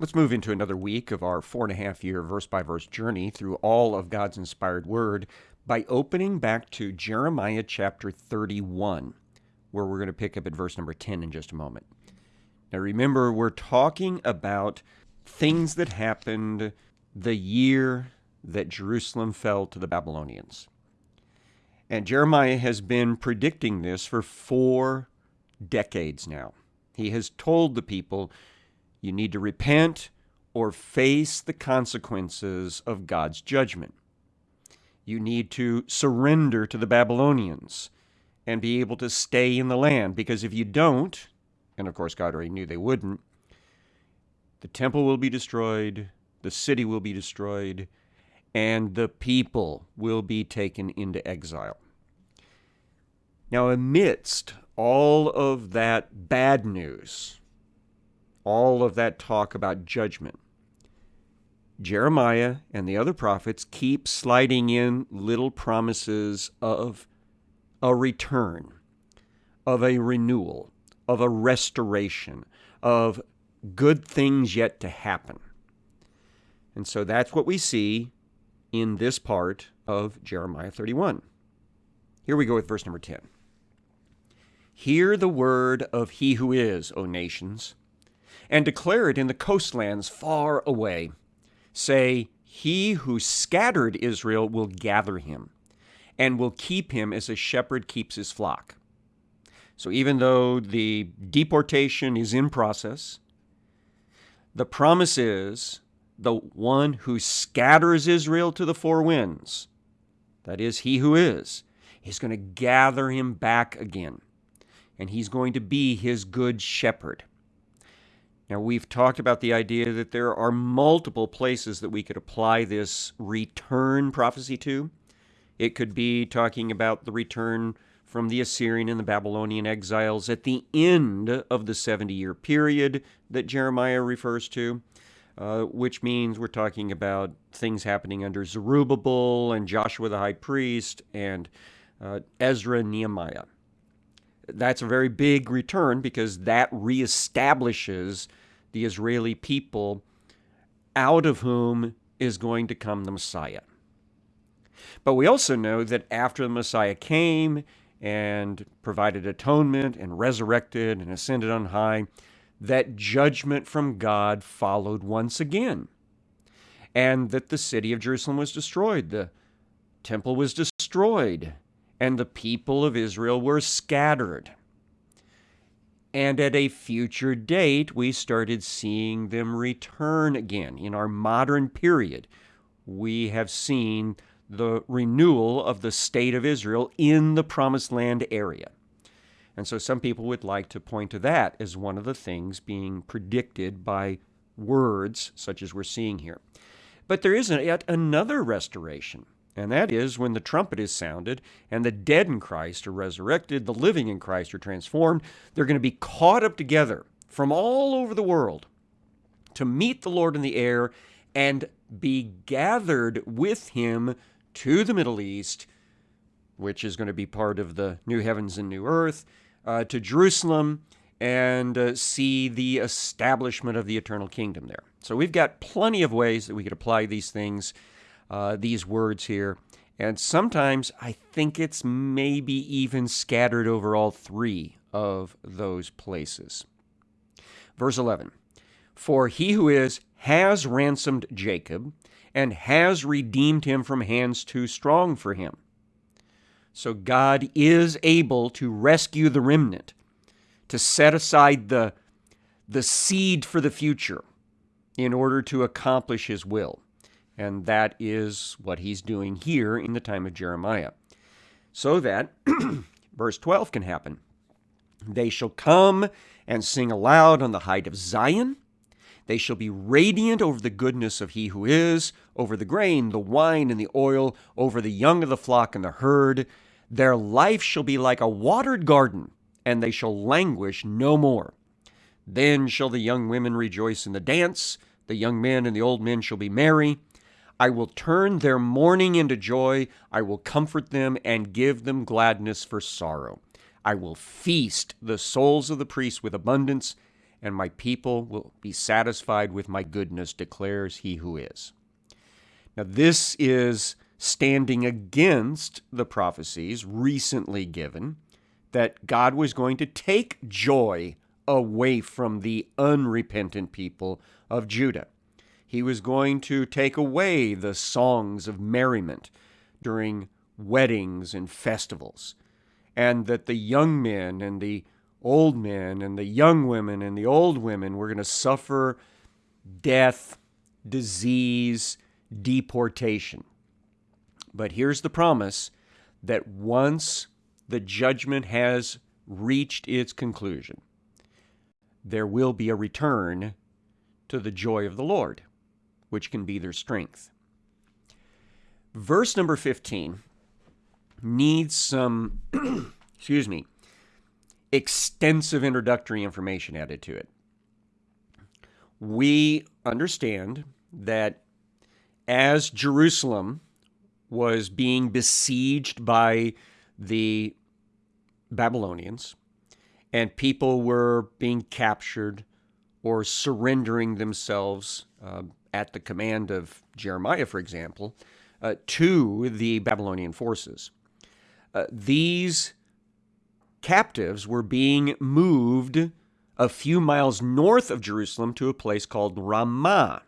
Let's move into another week of our four and a half year verse by verse journey through all of God's inspired word by opening back to Jeremiah chapter 31, where we're going to pick up at verse number 10 in just a moment. Now, remember, we're talking about things that happened the year that Jerusalem fell to the Babylonians. And Jeremiah has been predicting this for four decades now. He has told the people, you need to repent or face the consequences of God's judgment. You need to surrender to the Babylonians and be able to stay in the land, because if you don't, and of course God already knew they wouldn't, the temple will be destroyed, the city will be destroyed, and the people will be taken into exile. Now, amidst all of that bad news, all of that talk about judgment, Jeremiah and the other prophets keep sliding in little promises of a return, of a renewal, of a restoration, of good things yet to happen. And so that's what we see in this part of Jeremiah 31. Here we go with verse number 10. Hear the word of he who is, O nations, and declare it in the coastlands far away. Say, He who scattered Israel will gather him, and will keep him as a shepherd keeps his flock. So even though the deportation is in process, the promise is the one who scatters Israel to the four winds, that is, he who is, is going to gather him back again. And he's going to be his good shepherd. Now, we've talked about the idea that there are multiple places that we could apply this return prophecy to. It could be talking about the return from the Assyrian and the Babylonian exiles at the end of the 70 year period that Jeremiah refers to uh, which means we're talking about things happening under Zerubbabel and Joshua the high priest and uh, Ezra and Nehemiah. That's a very big return because that reestablishes the Israeli people out of whom is going to come the Messiah. But we also know that after the Messiah came and provided atonement and resurrected and ascended on high, that judgment from God followed once again, and that the city of Jerusalem was destroyed, the temple was destroyed, and the people of Israel were scattered. And at a future date, we started seeing them return again. In our modern period, we have seen the renewal of the state of Israel in the Promised Land area. And so some people would like to point to that as one of the things being predicted by words such as we're seeing here. But there is yet another restoration, and that is when the trumpet is sounded and the dead in Christ are resurrected, the living in Christ are transformed. They're going to be caught up together from all over the world to meet the Lord in the air and be gathered with him to the Middle East, which is going to be part of the new heavens and new earth uh, to Jerusalem and uh, see the establishment of the eternal kingdom there. So we've got plenty of ways that we could apply these things, uh, these words here. And sometimes I think it's maybe even scattered over all three of those places. Verse 11 For he who is has ransomed Jacob and has redeemed him from hands too strong for him. So God is able to rescue the remnant, to set aside the, the seed for the future in order to accomplish his will. And that is what he's doing here in the time of Jeremiah. So that verse 12 can happen. They shall come and sing aloud on the height of Zion. They shall be radiant over the goodness of he who is, over the grain, the wine, and the oil, over the young of the flock and the herd. Their life shall be like a watered garden, and they shall languish no more. Then shall the young women rejoice in the dance, the young men and the old men shall be merry. I will turn their mourning into joy, I will comfort them and give them gladness for sorrow. I will feast the souls of the priests with abundance, and my people will be satisfied with my goodness, declares he who is. Now, this is standing against the prophecies recently given that God was going to take joy away from the unrepentant people of Judah. He was going to take away the songs of merriment during weddings and festivals, and that the young men and the old men and the young women and the old women were going to suffer death, disease, deportation. But here's the promise that once the judgment has reached its conclusion, there will be a return to the joy of the Lord, which can be their strength. Verse number 15 needs some, excuse me, extensive introductory information added to it. We understand that as Jerusalem was being besieged by the Babylonians, and people were being captured or surrendering themselves uh, at the command of Jeremiah, for example, uh, to the Babylonian forces. Uh, these captives were being moved a few miles north of Jerusalem to a place called Ramah.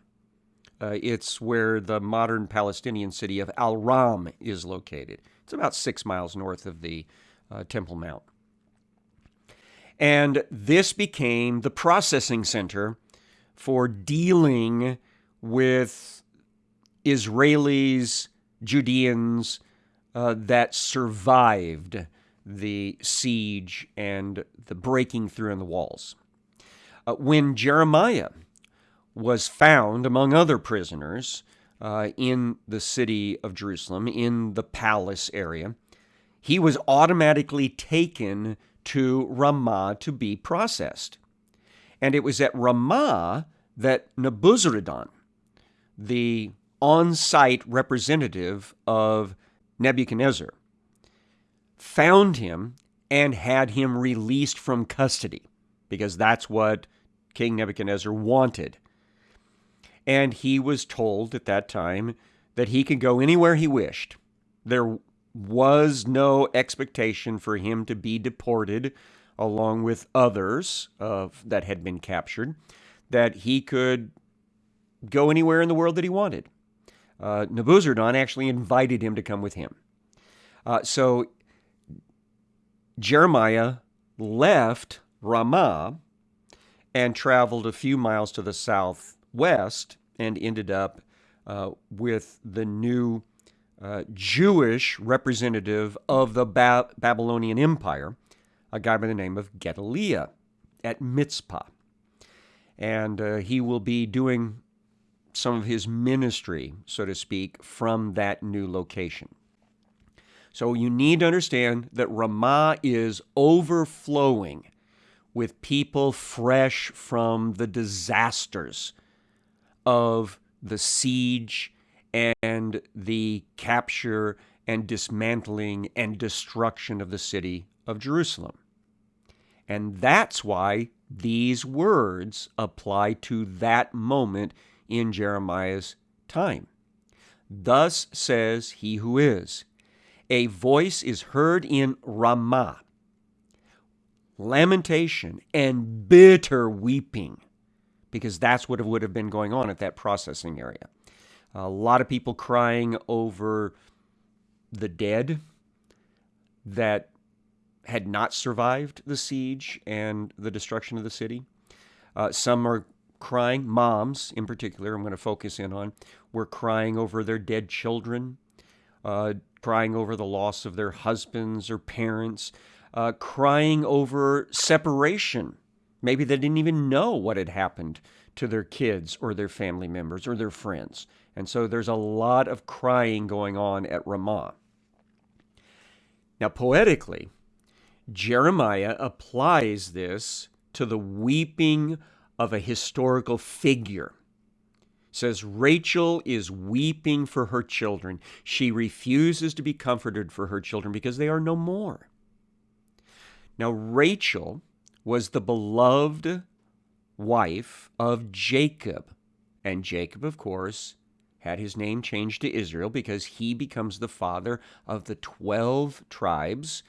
Uh, it's where the modern Palestinian city of Al Ram is located. It's about six miles north of the uh, Temple Mount. And this became the processing center for dealing with Israelis, Judeans uh, that survived the siege and the breaking through in the walls. Uh, when Jeremiah was found among other prisoners uh, in the city of Jerusalem, in the palace area, he was automatically taken to Ramah to be processed. And it was at Ramah that Nebuzaradan, the on site representative of Nebuchadnezzar, found him and had him released from custody because that's what King Nebuchadnezzar wanted. And he was told at that time that he could go anywhere he wished. There was no expectation for him to be deported along with others of, that had been captured, that he could go anywhere in the world that he wanted. Uh, Nebuzaradan actually invited him to come with him. Uh, so Jeremiah left Ramah and traveled a few miles to the southwest and ended up uh, with the new uh, Jewish representative of the ba- Babylonian Empire, a guy by the name of Gedaliah at Mitzpah. And uh, he will be doing some of his ministry, so to speak, from that new location. So you need to understand that Ramah is overflowing with people fresh from the disasters of the siege and the capture and dismantling and destruction of the city of Jerusalem. And that's why these words apply to that moment in Jeremiah's time. Thus says he who is a voice is heard in Ramah, lamentation and bitter weeping, because that's what would have been going on at that processing area. A lot of people crying over the dead that had not survived the siege and the destruction of the city. Uh, some are crying, moms in particular, I'm going to focus in on, were crying over their dead children. Uh, crying over the loss of their husbands or parents, uh, crying over separation. Maybe they didn't even know what had happened to their kids or their family members or their friends. And so there's a lot of crying going on at Ramah. Now, poetically, Jeremiah applies this to the weeping of a historical figure says Rachel is weeping for her children. She refuses to be comforted for her children because they are no more. Now, Rachel was the beloved wife of Jacob. And Jacob, of course, had his name changed to Israel because he becomes the father of the 12 tribes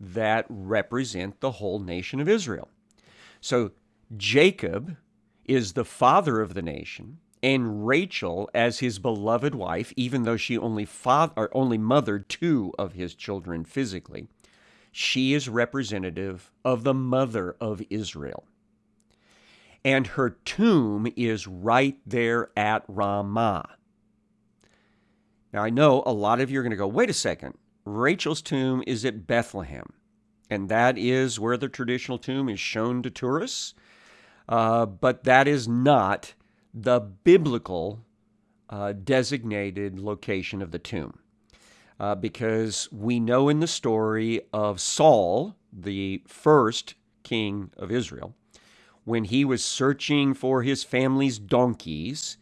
that represent the whole nation of Israel. So Jacob is the father of the nation, and Rachel as his beloved wife, even though she only father or only mothered two of his children physically, she is representative of the mother of Israel. And her tomb is right there at Ramah. Now, I know a lot of you are going to go, wait a second. Rachel's tomb is at Bethlehem, and that is where the traditional tomb is shown to tourists. Uh, but that is not the biblical uh, designated location of the tomb. Uh, because we know in the story of Saul, the first king of Israel, when he was searching for his family's donkeys,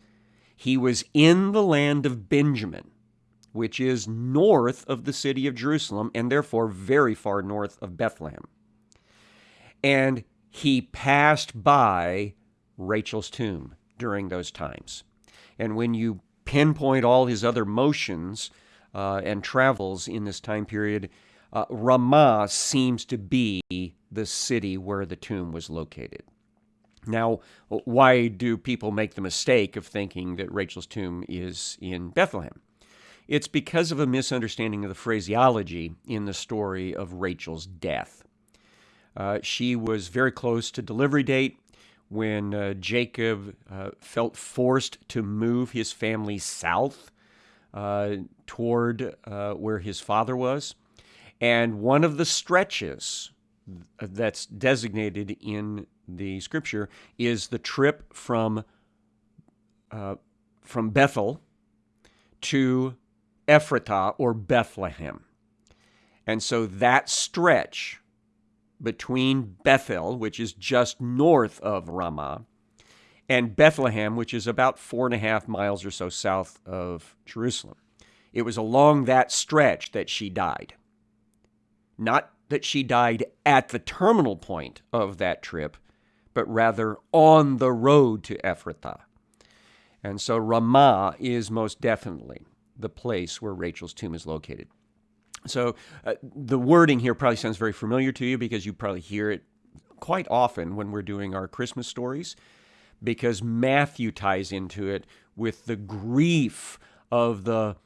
he was in the land of Benjamin which is north of the city of Jerusalem and therefore very far north of Bethlehem. And he passed by Rachel's tomb during those times. And when you pinpoint all his other motions uh, and travels in this time period, uh, Ramah seems to be the city where the tomb was located. Now, why do people make the mistake of thinking that Rachel's tomb is in Bethlehem? It's because of a misunderstanding of the phraseology in the story of Rachel's death. Uh, she was very close to delivery date when uh, Jacob uh, felt forced to move his family south uh, toward uh, where his father was. And one of the stretches that's designated in the scripture is the trip from, from Bethel to Ephratah or Bethlehem. And so that stretch between Bethel, which is just north of Ramah, and Bethlehem, which is about four and a half miles or so south of Jerusalem. It was along that stretch that she died. Not that she died at the terminal point of that trip, but rather on the road to Ephrathah. And so Ramah is most definitely the place where Rachel's tomb is located. So uh, the wording here probably sounds very familiar to you because you probably hear it quite often when we're doing our Christmas stories because Matthew ties into it with the grief of the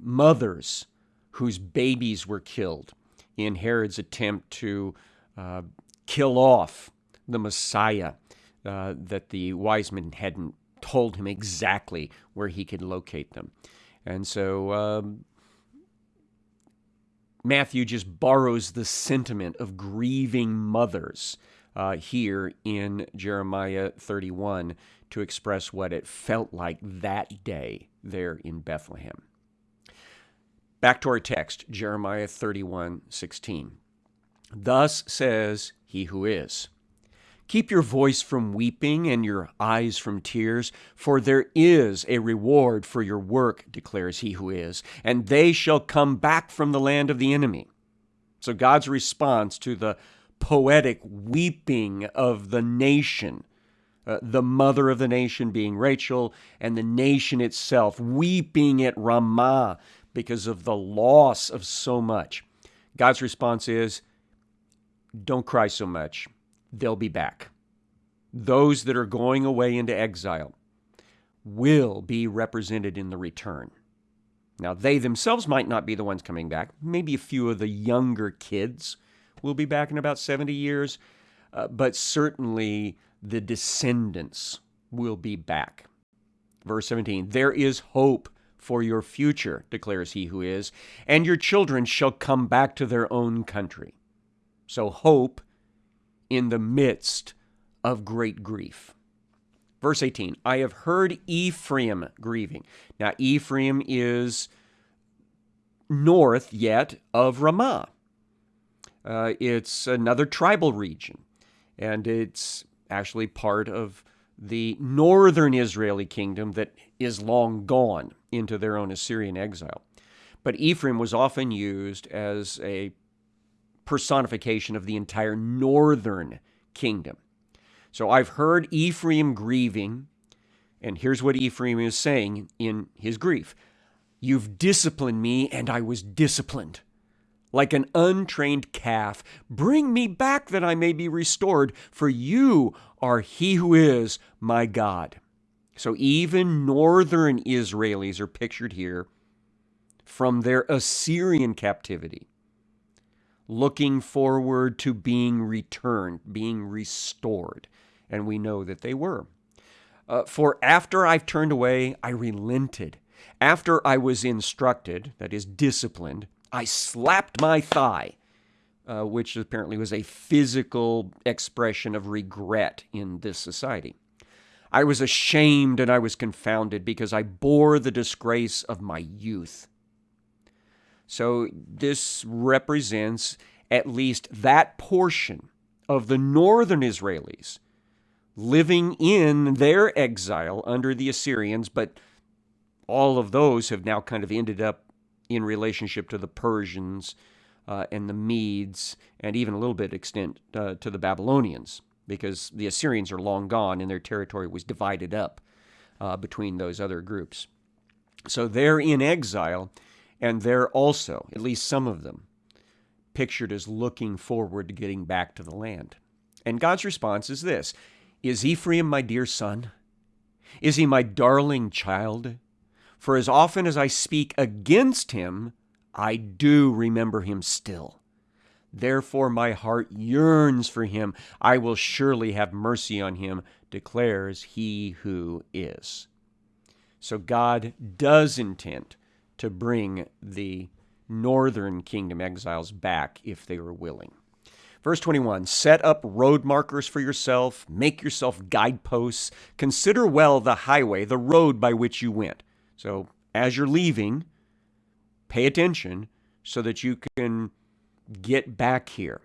mothers whose babies were killed in Herod's attempt to uh, kill off the Messiah uh, that the wise men hadn't told him exactly where he could locate them. And so um, Matthew just borrows the sentiment of grieving mothers uh, here in Jeremiah 31 to express what it felt like that day there in Bethlehem. Back to our text, Jeremiah 31 16. Thus says he who is. Keep your voice from weeping and your eyes from tears, for there is a reward for your work, declares he who is, and they shall come back from the land of the enemy. So God's response to the poetic weeping of the nation, uh, the mother of the nation being Rachel, and the nation itself weeping at Ramah because of the loss of so much. God's response is, Don't cry so much they'll be back. Those that are going away into exile will be represented in the return. Now, they themselves might not be the ones coming back. Maybe a few of the younger kids will be back in about 70 years, uh, but certainly the descendants will be back. Verse 17 There is hope for your future, declares he who is, and your children shall come back to their own country. So, hope in the midst of great grief. Verse 18 I have heard Ephraim grieving. Now, Ephraim is north yet of Ramah. Uh, it's another tribal region, and it's actually part of the northern Israeli kingdom that is long gone into their own Assyrian exile. But Ephraim was often used as a personification of the entire northern kingdom. So I've heard Ephraim grieving, and here's what Ephraim is saying in his grief You've disciplined me, and I was disciplined. Like an untrained calf, bring me back that I may be restored, for you are he who is my God. So even northern Israelis are pictured here from their Assyrian captivity, looking forward to being returned, being restored. And we know that they were. Uh, for after I've turned away, I relented. After I was instructed, that is, disciplined, I slapped my thigh, uh, which apparently was a physical expression of regret in this society. I was ashamed and I was confounded because I bore the disgrace of my youth. So this represents at least that portion of the northern Israelis living in their exile under the Assyrians, but all of those have now kind of ended up in relationship to the Persians uh, and the Medes, and even a little bit extent uh, to the Babylonians because the Assyrians are long gone and their territory was divided up uh, between those other groups. So they're in exile, and they're also, at least some of them, pictured as looking forward to getting back to the land. And God's response is this Is Ephraim my dear son? Is he my darling child? For as often as I speak against him, I do remember him still. Therefore, my heart yearns for him. I will surely have mercy on him, declares he who is. So, God does intend to bring the northern kingdom exiles back if they were willing. Verse 21 Set up road markers for yourself, make yourself guideposts, consider well the highway, the road by which you went. So, as you're leaving, pay attention so that you can Get back here.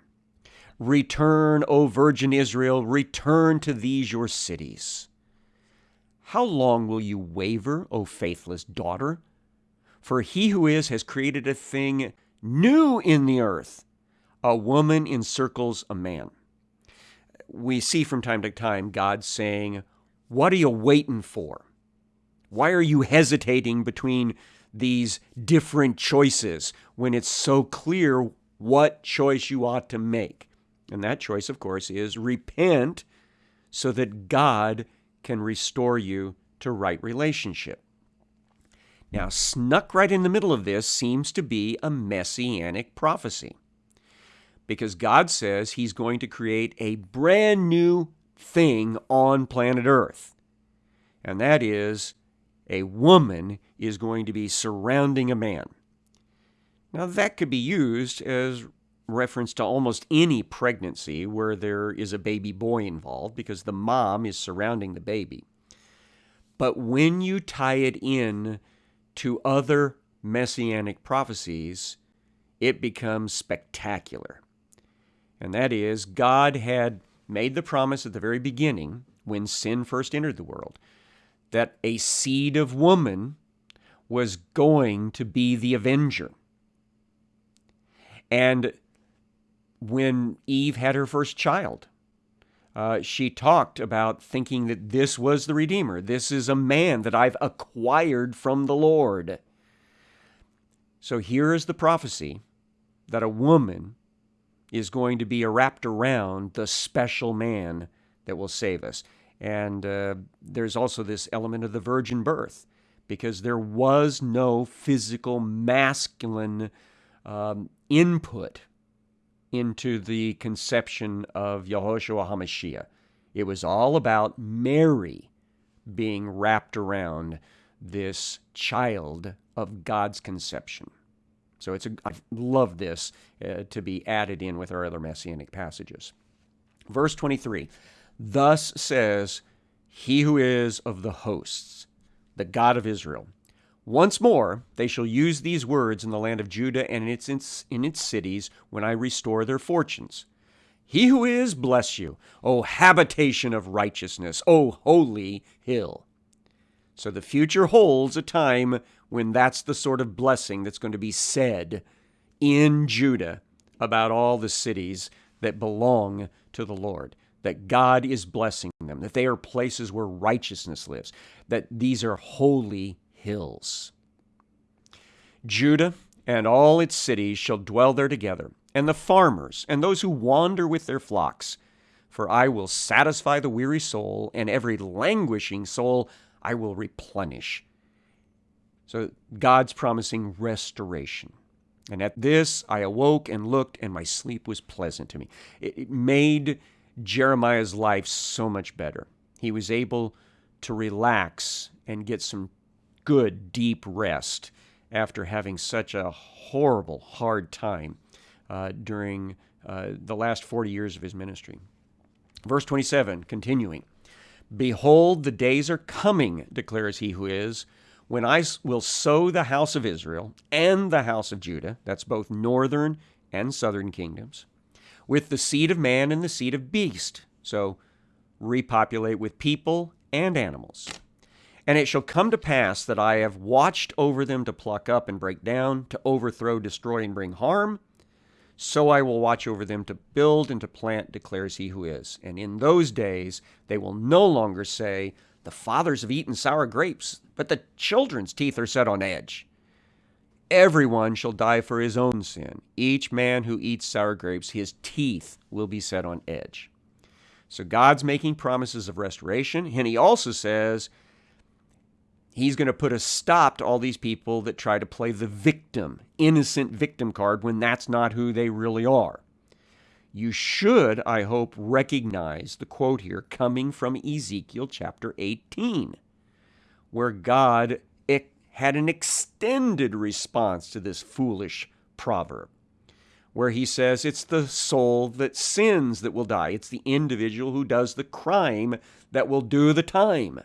Return, O Virgin Israel, return to these your cities. How long will you waver, O faithless daughter? For he who is has created a thing new in the earth. A woman encircles a man. We see from time to time God saying, What are you waiting for? Why are you hesitating between these different choices when it's so clear what choice you ought to make. And that choice, of course, is repent so that God can restore you to right relationship. Now, snuck right in the middle of this seems to be a messianic prophecy. Because God says He's going to create a brand new thing on planet Earth. And that is a woman is going to be surrounding a man. Now, that could be used as reference to almost any pregnancy where there is a baby boy involved because the mom is surrounding the baby. But when you tie it in to other messianic prophecies, it becomes spectacular. And that is, God had made the promise at the very beginning, when sin first entered the world, that a seed of woman was going to be the avenger and when Eve had her first child, uh, she talked about thinking that this was the Redeemer. This is a man that I've acquired from the Lord. So here is the prophecy that a woman is going to be wrapped around the special man that will save us. And uh, there's also this element of the virgin birth, because there was no physical masculine um, input into the conception of Yehoshua HaMashiach. It was all about Mary being wrapped around this child of God's conception. So it's a, I love this uh, to be added in with our other messianic passages. Verse 23 Thus says he who is of the hosts, the God of Israel. Once more they shall use these words in the land of Judah and in its, in its cities when I restore their fortunes. He who is, bless you, O habitation of righteousness, O holy hill. So the future holds a time when that's the sort of blessing that's going to be said in Judah about all the cities that belong to the Lord. that God is blessing them, that they are places where righteousness lives, that these are holy hills. Judah and all its cities shall dwell there together, and the farmers and those who wander with their flocks. For I will satisfy the weary soul, and every languishing soul I will replenish. So God's promising restoration. And at this I awoke and looked, and my sleep was pleasant to me. It, made Jeremiah's life so much better. He was able to relax and get some good, deep rest after having such a horrible, hard time uh, during uh, the last 40 years of his ministry. Verse 27, continuing Behold, the days are coming, declares he who is, when I will sow the house of Israel and the house of Judah, that's both northern and southern kingdoms, with the seed of man and the seed of beast. So repopulate with people and animals. And it shall come to pass that I have watched over them to pluck up and break down, to overthrow, destroy, and bring harm. So I will watch over them to build and to plant, declares he who is. And in those days they will no longer say, The fathers have eaten sour grapes, but the children's teeth are set on edge. Everyone shall die for his own sin. Each man who eats sour grapes, his teeth will be set on edge. So God's making promises of restoration, and he also says he's going to put a stop to all these people that try to play the victim, innocent victim card when that's not who they really are. You should, I hope, recognize the quote here coming from Ezekiel chapter 18, where God had an extended response to this foolish proverb, where he says it's the soul that sins that will die, it's the individual who does the crime that will do the time.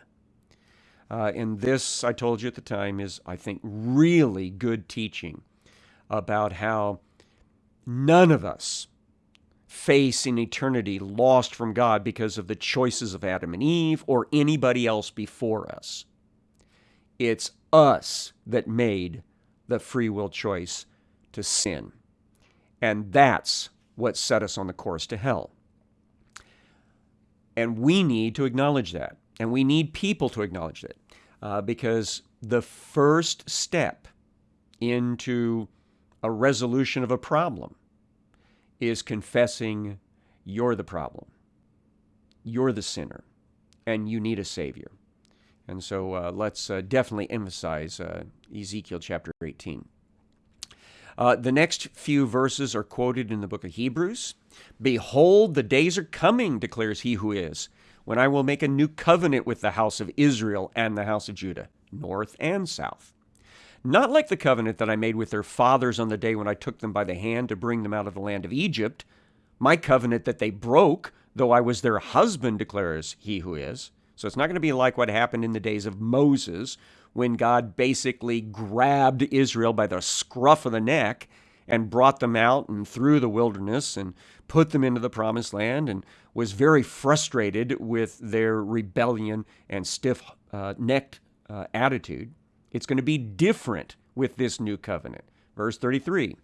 Uh, and this, I told you at the time, is, I think, really good teaching about how none of us face in eternity lost from God because of the choices of Adam and Eve or anybody else before us. It's us that made the free will choice to sin. And that's what set us on the course to hell. And we need to acknowledge that. And we need people to acknowledge it. Uh, because the first step into a resolution of a problem is confessing you're the problem. You're the sinner. And you need a Savior. And so uh, let's uh, definitely emphasize uh, Ezekiel chapter 18. Uh, the next few verses are quoted in the book of Hebrews. Behold, the days are coming, declares he who is, when I will make a new covenant with the house of Israel and the house of Judah, north and south. Not like the covenant that I made with their fathers on the day when I took them by the hand to bring them out of the land of Egypt, my covenant that they broke, though I was their husband, declares he who is. So it's not going to be like what happened in the days of Moses when God basically grabbed Israel by the scruff of the neck and brought them out and through the wilderness and put them into the promised land and was very frustrated with their rebellion and stiff uh, necked uh, attitude. It's going to be different with this new covenant. Verse 33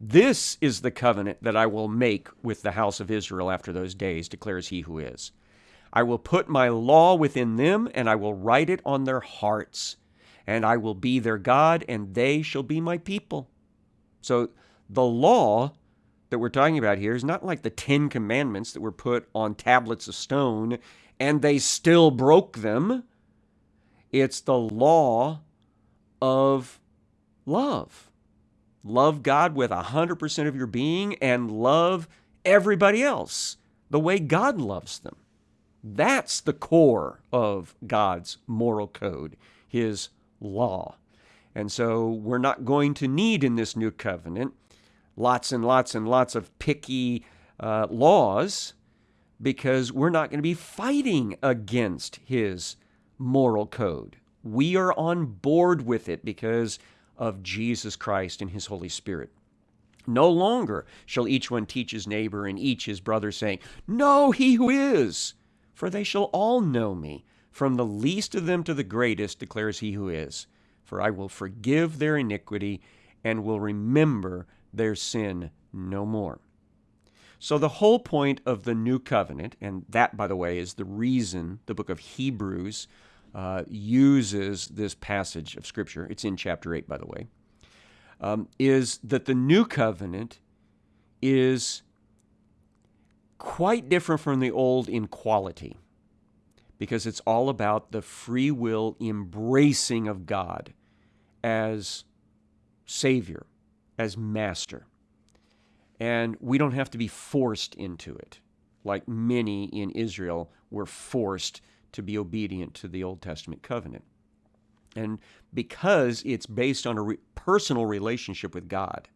This is the covenant that I will make with the house of Israel after those days, declares he who is. I will put my law within them, and I will write it on their hearts. And I will be their God, and they shall be my people. So the law that we're talking about here is not like the Ten Commandments that were put on tablets of stone and they still broke them. It's the law of love. Love God with 100% of your being and love everybody else the way God loves them. That's the core of God's moral code, His law. And so we're not going to need in this new covenant lots and lots and lots of picky uh, laws because we're not going to be fighting against His moral code. We are on board with it because of Jesus Christ and His Holy Spirit. No longer shall each one teach his neighbor and each his brother, saying, Know he who is, for they shall all know me, from the least of them to the greatest, declares he who is. For. I will forgive their iniquity and will remember their sin no more. So, the whole point of the new covenant, and that, by the way, is the reason the book of Hebrews uh, uses this passage of Scripture, it's in chapter 8, by the way, um, is that the new covenant is quite different from the old in quality because it's all about the free will embracing of God as Savior, as Master. And we don't have to be forced into it, like many in Israel were forced to be obedient to the Old Testament covenant. And because it's based on a re- personal relationship with God,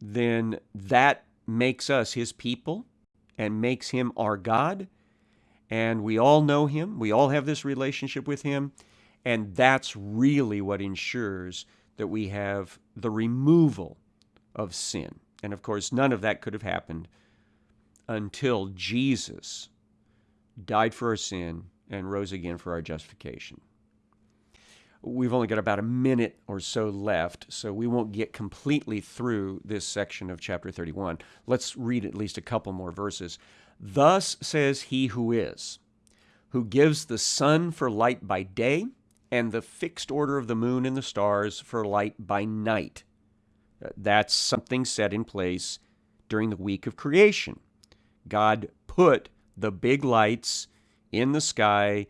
then that makes us his people and makes him our God. And we all know him, we all have this relationship with him. And that's really what ensures that we have the removal of sin. And of course, none of that could have happened until Jesus died for our sin and rose again for our justification. We've only got about a minute or so left, so we won't get completely through this section of chapter 31. Let's read at least a couple more verses. Thus says he who is, who gives the sun for light by day, and the fixed order of the moon and the stars for light by night. That's something set in place during the week of creation. God put the big lights in the sky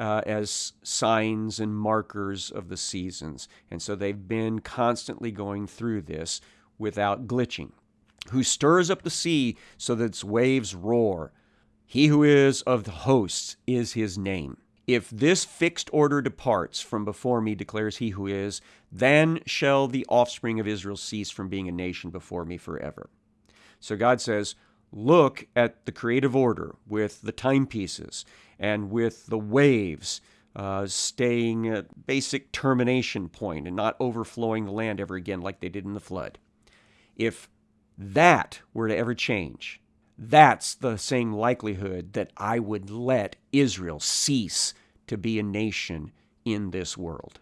uh, as signs and markers of the seasons. And so they've been constantly going through this without glitching. Who stirs up the sea so that its waves roar. He who is of the hosts is his name. If this fixed order departs from before me, declares he who is, then shall the offspring of Israel cease from being a nation before me forever. So God says, look at the creative order with the timepieces and with the waves uh, staying at basic termination point and not overflowing the land ever again like they did in the flood. If that were to ever change, that's the same likelihood that I would let Israel cease to be a nation in this world.